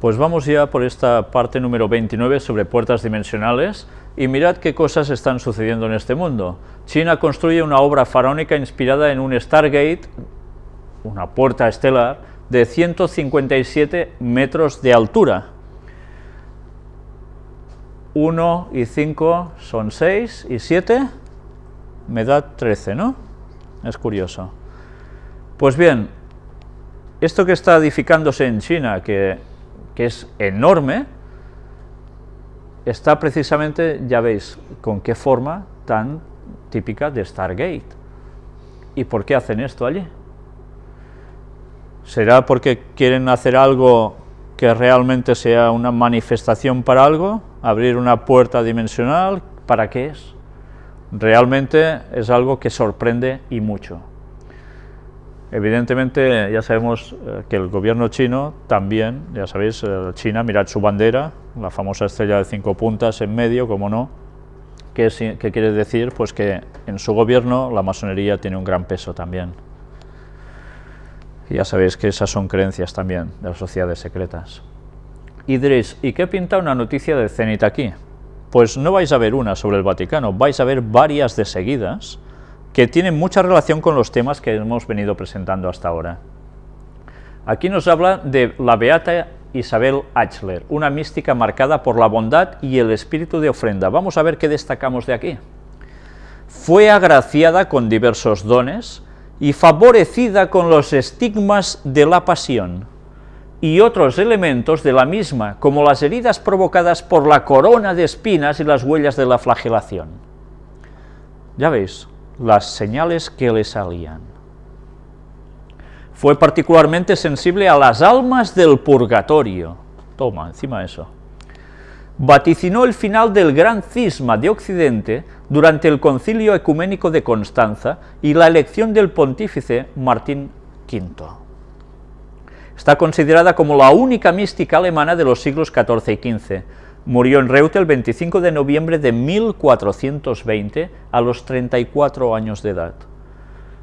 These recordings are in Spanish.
Pues vamos ya por esta parte número 29 sobre puertas dimensionales y mirad qué cosas están sucediendo en este mundo. China construye una obra faraónica inspirada en un Stargate, una puerta estelar, de 157 metros de altura. 1 y 5 son 6 y 7 me da 13, ¿no? Es curioso. Pues bien, esto que está edificándose en China, que, que es enorme, está precisamente, ya veis, con qué forma tan típica de Stargate. ¿Y por qué hacen esto allí? ¿Será porque quieren hacer algo que realmente sea una manifestación para algo? ¿Abrir una puerta dimensional? ¿Para qué es? Realmente es algo que sorprende y mucho. Evidentemente, ya sabemos eh, que el gobierno chino también, ya sabéis, eh, China, mirad su bandera, la famosa estrella de cinco puntas en medio, como no, ¿qué, quiere decir? Pues que en su gobierno la masonería tiene un gran peso también. Y ya sabéis que esas son creencias también de las sociedades secretas. Y diréis, ¿y qué pinta una noticia de Zenit aquí? Pues no vais a ver una sobre el Vaticano, vais a ver varias de seguidas, que tienen mucha relación con los temas que hemos venido presentando hasta ahora. Aquí nos habla de la beata Isabel Achler, una mística marcada por la bondad y el espíritu de ofrenda. Vamos a ver qué destacamos de aquí. Fue agraciada con diversos dones y favorecida con los estigmas de la pasión y otros elementos de la misma, como las heridas provocadas por la corona de espinas y las huellas de la flagelación. Ya veis, las señales que le salían. Fue particularmente sensible a las almas del purgatorio. Toma, encima eso. Vaticinó el final del gran cisma de Occidente durante el concilio ecuménico de Constanza y la elección del pontífice Martín V. Está considerada como la única mística alemana de los siglos XIV y XV, Murió en Reute el 25 de noviembre de 1420 a los 34 años de edad.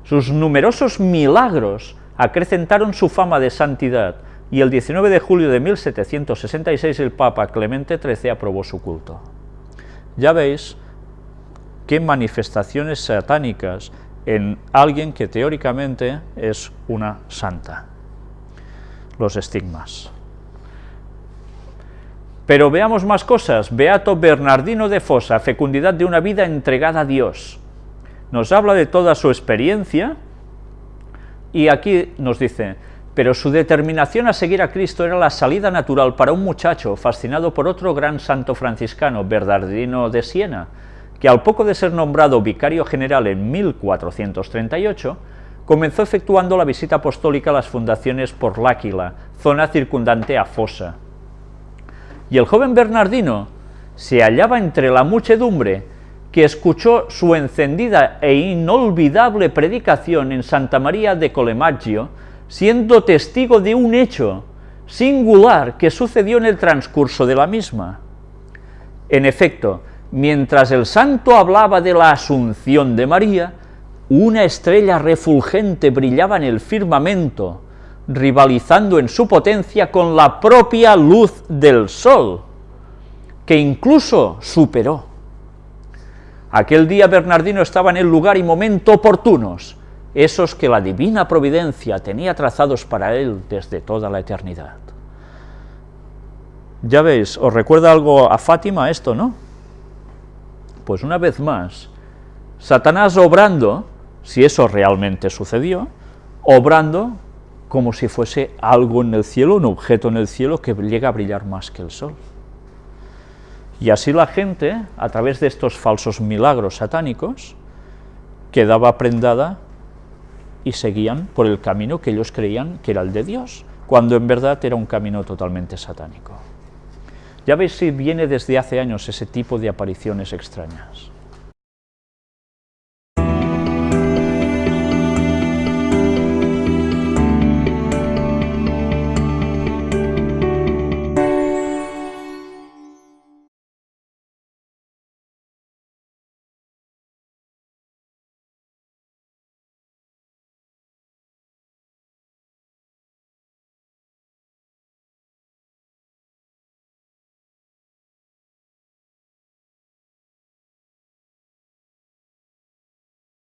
Sus numerosos milagros acrecentaron su fama de santidad y el 19 de julio de 1766 el Papa Clemente XIII aprobó su culto. Ya veis qué manifestaciones satánicas en alguien que teóricamente es una santa. Los estigmas. Pero veamos más cosas. Beato Bernardino de Fosa, fecundidad de una vida entregada a Dios. Nos habla de toda su experiencia y aquí nos dice, pero su determinación a seguir a Cristo era la salida natural para un muchacho fascinado por otro gran santo franciscano, Bernardino de Siena, que al poco de ser nombrado vicario general en 1438, comenzó efectuando la visita apostólica a las fundaciones por L'Áquila, zona circundante a Fosa, y el joven Bernardino se hallaba entre la muchedumbre que escuchó su encendida e inolvidable predicación en Santa María de Colemaggio, siendo testigo de un hecho singular que sucedió en el transcurso de la misma. En efecto, mientras el santo hablaba de la asunción de María, una estrella refulgente brillaba en el firmamento, rivalizando en su potencia con la propia luz del sol, que incluso superó. Aquel día Bernardino estaba en el lugar y momento oportunos, esos que la divina providencia tenía trazados para él desde toda la eternidad. Ya veis, ¿os recuerda algo a Fátima esto, no? Pues una vez más, Satanás obrando, si eso realmente sucedió, obrando como si fuese algo en el cielo, un objeto en el cielo que llega a brillar más que el sol. Y así la gente, a través de estos falsos milagros satánicos, quedaba prendada y seguían por el camino que ellos creían que era el de Dios, cuando en verdad era un camino totalmente satánico. Ya veis si viene desde hace años ese tipo de apariciones extrañas.